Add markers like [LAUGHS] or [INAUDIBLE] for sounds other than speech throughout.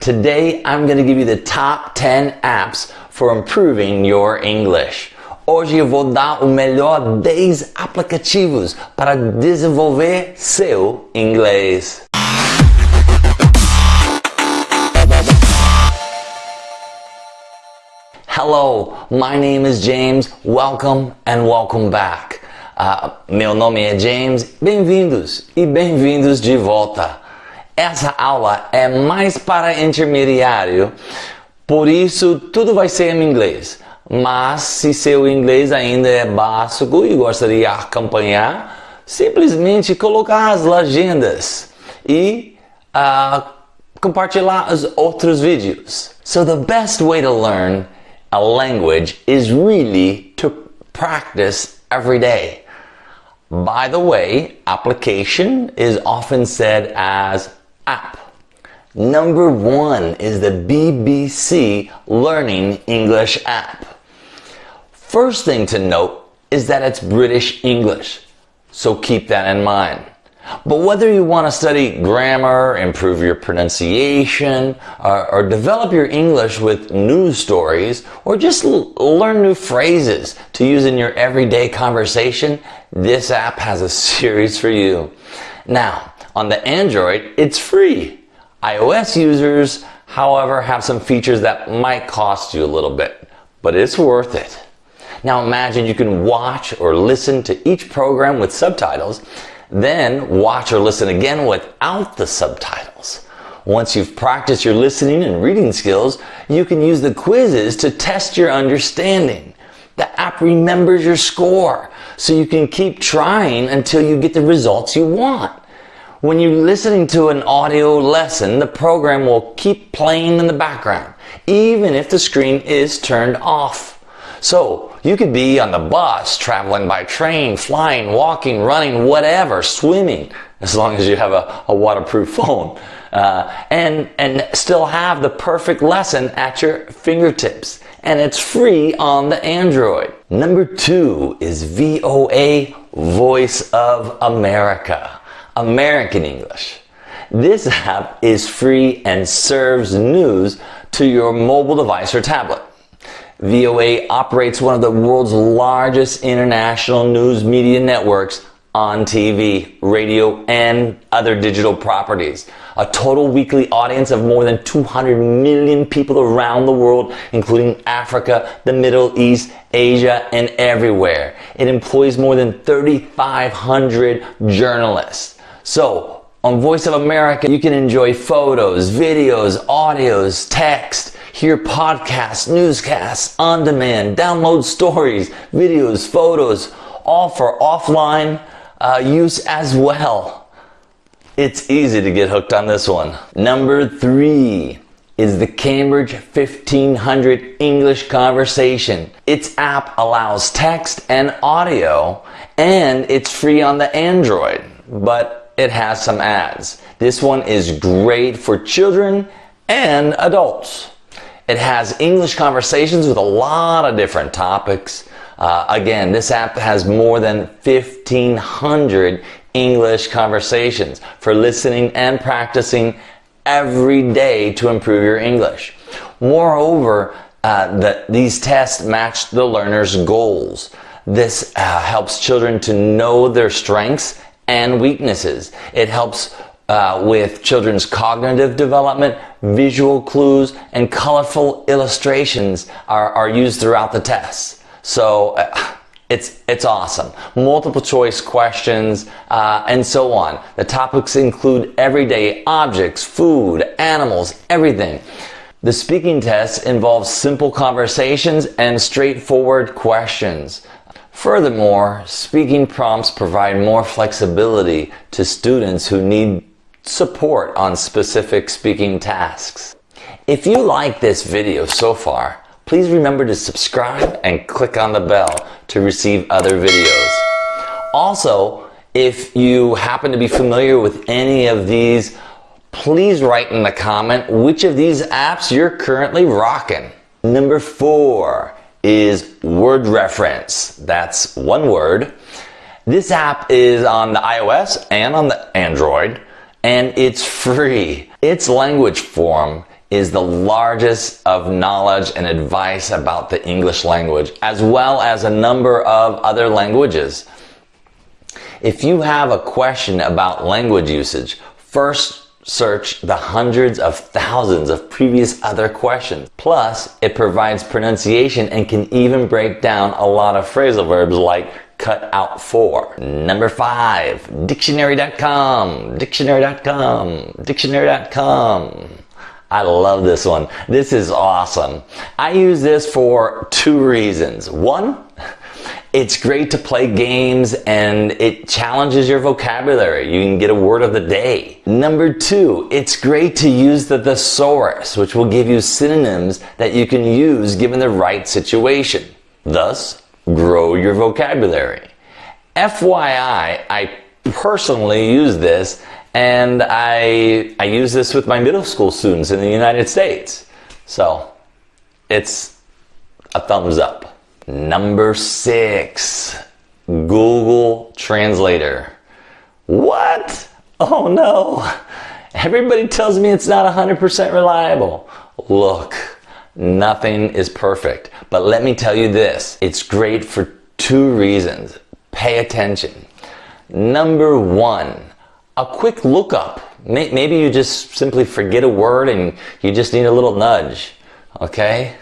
Today, I'm going to give you the top 10 apps for improving your English. Hoje eu vou dar o melhor 10 aplicativos para desenvolver seu inglês. Hello, my name is James. Welcome and welcome back. Uh, meu nome é James. Bem-vindos e bem-vindos de volta. Essa aula é mais para intermediário, por isso tudo vai ser em inglês. Mas se seu inglês ainda é básico e gostaria de acompanhar, simplesmente colocar as legendas e uh, compartilhar os outros vídeos. So the best way to learn a language is really to practice every day. By the way, application is often said as app. Number one is the BBC Learning English app. First thing to note is that it's British English, so keep that in mind. But whether you want to study grammar, improve your pronunciation, or, or develop your English with news stories, or just learn new phrases to use in your everyday conversation, this app has a [LAUGHS] series for you. Now, on the Android, it's free. iOS users, however, have some features that might cost you a little bit, but it's worth it. Now imagine you can watch or listen to each program with subtitles, then watch or listen again without the subtitles. Once you've practiced your listening and reading skills, you can use the quizzes to test your understanding. The app remembers your score, so you can keep trying until you get the results you want. When you're listening to an audio lesson, the program will keep playing in the background, even if the screen is turned off. So you could be on the bus, traveling by train, flying, walking, running, whatever, swimming, as long as you have a, a waterproof [LAUGHS] phone, uh, and, and still have the perfect lesson at your fingertips. And it's free on the Android. Number two is VOA Voice of America. American English. This app is free and serves news to your mobile device or tablet. VOA operates one of the world's largest international news media networks on TV, radio, and other digital properties. A total weekly audience of more than 200 million people around the world, including Africa, the Middle East, Asia, and everywhere. It employs more than 3,500 journalists. So, on Voice of America, you can enjoy photos, videos, audios, text, hear podcasts, newscasts, on demand, download stories, videos, photos, all for offline uh, use as well. It's easy to get hooked on this one. Number three is the Cambridge 1500 English Conversation. Its app allows text and audio and it's free on the Android, but it has some ads. This one is great for children and adults. It has English conversations with a lot of different topics. Uh, again, this app has more than 1,500 English conversations for listening and practicing every day to improve your English. Moreover, uh, the, these tests match the learner's goals. This uh, helps children to know their strengths and weaknesses. It helps uh, with children's cognitive development, visual clues, and colorful illustrations are, are used throughout the tests. So uh, it's, it's awesome. Multiple choice questions, uh, and so on. The topics include everyday objects, food, animals, everything. The speaking test involves simple conversations and straightforward questions. Furthermore, speaking prompts provide more flexibility to students who need support on specific speaking tasks. If you like this video so far, please remember to subscribe and click on the bell to receive other videos. Also, if you happen to be familiar with any of these, please write in the comment which of these apps you're currently rocking. Number four, is Word Reference. That's one word. This app is on the iOS and on the Android, and it's free. Its language form is the largest of knowledge and advice about the English language, as well as a number of other languages. If you have a question about language usage, first search the hundreds of thousands of previous other questions. Plus, it provides pronunciation and can even break down a lot of phrasal verbs like cut out for. Number five, dictionary.com, dictionary.com, dictionary.com. I love this one. This is awesome. I use this for two reasons. One, it's great to play games and it challenges your vocabulary. You can get a word of the day. Number two, it's great to use the thesaurus, which will give you synonyms that you can use given the right situation. Thus, grow your vocabulary. FYI, I personally use this and I, I use this with my middle school students in the United States. So it's a thumbs up. Number six, Google Translator. What? Oh no. Everybody tells me it's not 100% reliable. Look, nothing is perfect. But let me tell you this, it's great for two reasons. Pay attention. Number one, a quick lookup. Maybe you just simply forget a word and you just need a little nudge. Okay?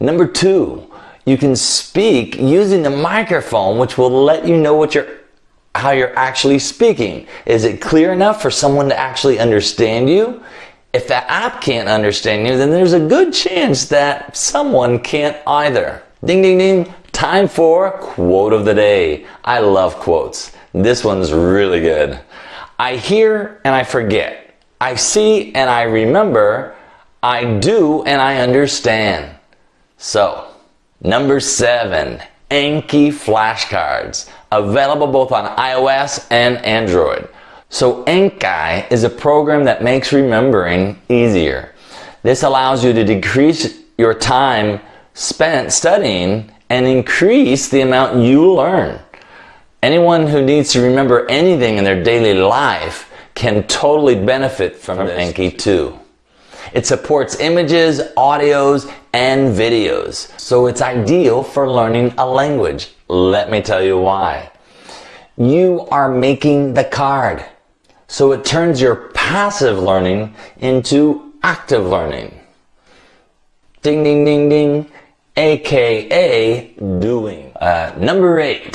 Number two, you can speak using the microphone, which will let you know what you're how you're actually speaking. Is it clear enough for someone to actually understand you? If the app can't understand you, then there's a good chance that someone can't either. Ding, ding, ding. Time for quote of the day. I love quotes. This one's really good. I hear and I forget. I see and I remember. I do and I understand. So, number seven, Anki flashcards, available both on iOS and Android. So Anki is a program that makes remembering easier. This allows you to decrease your time spent studying and increase the amount you learn. Anyone who needs to remember anything in their daily life can totally benefit from, from Anki 2. It supports images, audios, and videos, so it's ideal for learning a language. Let me tell you why. You are making the card, so it turns your passive learning into active learning. Ding, ding, ding, ding aka doing. Uh, number eight,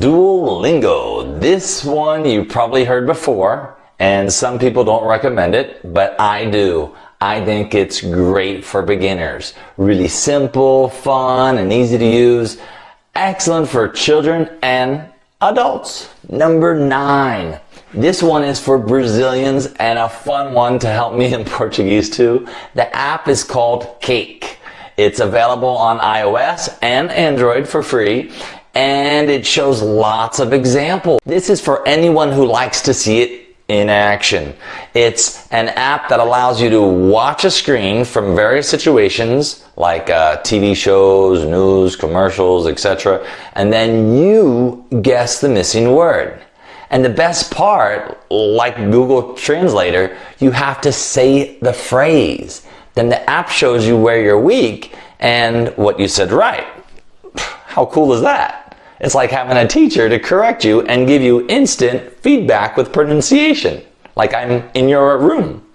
Duolingo. This one you probably heard before, and some people don't recommend it, but I do. I think it's great for beginners. Really simple, fun, and easy to use. Excellent for children and adults. Number nine. This one is for Brazilians and a fun one to help me in [LAUGHS] Portuguese too. The app is called Cake. It's available on iOS and Android for free and it shows lots of examples. This is for anyone who likes to see it in action. It's an app that allows you to watch a screen from various situations like uh, TV shows, news, commercials, etc. And then you guess the missing word. And the best part, like Google Translator, you have to say the phrase then the app shows you where you're weak and what you said right. How cool is that? It's like having a teacher to correct you and give you instant feedback with pronunciation, like I'm in your room.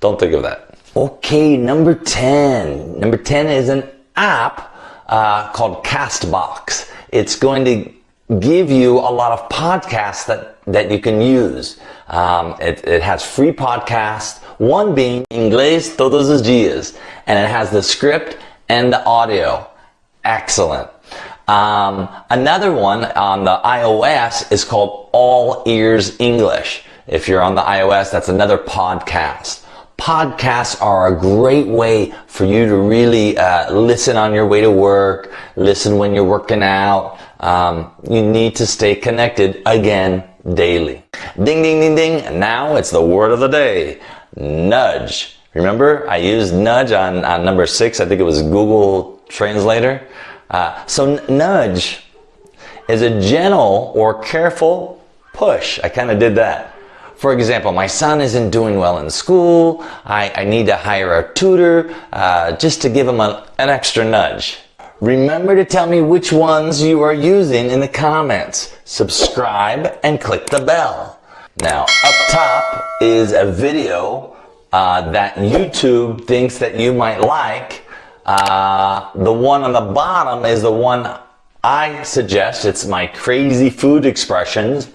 Don't think of that. Okay, number 10. Number 10 is an app uh, called Castbox. It's going to give you a lot of podcasts that, that you can use. Um, it, it has free podcasts, one being Inglês Todos os Dias, and it has the script and the audio. Excellent. Um, another one on the iOS is called All Ears English. If you're on the iOS, that's another podcast. Podcasts are a great way for you to really uh, listen on your way to work, listen when you're working out. Um, you need to stay connected again daily. Ding, ding, ding, ding. Now it's the word of the day. Nudge. Remember, I used nudge on, on number six. I think it was Google Translator. Uh, so nudge is a gentle or careful push. I kind of did that For example, my son isn't doing well in school. I, I need to hire a tutor uh, just to give him a, an extra nudge. Remember to tell me which ones you are using in the comments. Subscribe and click the bell. Now, up top is a video uh, that YouTube thinks that you might like. Uh, the one on the bottom is the one I suggest. It's my crazy food expressions,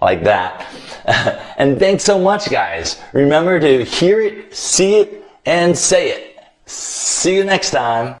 like that. [LAUGHS] and thanks so much, guys. Remember to hear it, see it, and say it. See you next time.